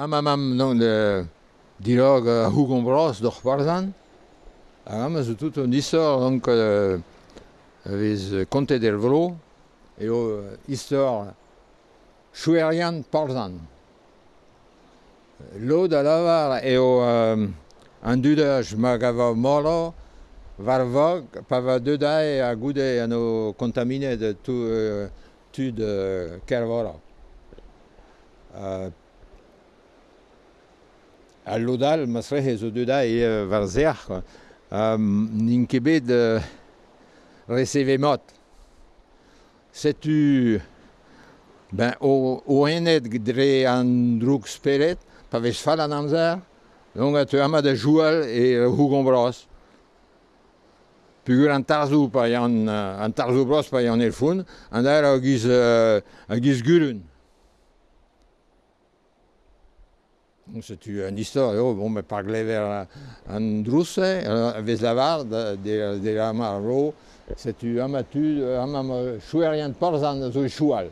Amamam non le dilog a hugon bros d'or parzan. Am zo tout un isor donc euh, vez conte del vlo et au chouerian parzan. L'eau da lavar et au euh, an dudaj magava molo var vog pa va dudai a goude ano contamine de tout euh, tud euh, kervora. Euh, Al lodal, masrehe zo deuda e uh, war zeach, quoi. Um, n'in ket bet uh, resevemat. Setu ben, o, o enet dre an droug speret, pa vez fall an amzer, donc a teu amad a joual e hougon bros. Pugur an tarzou pa an, an tarzou bros pa yon el foun, an daer a giz, uh, a giz. c'est une histoire. Io come parlava en russe, avec la varde de, de la marro, c'est un amateur, un amateur, je rien de par an, choual.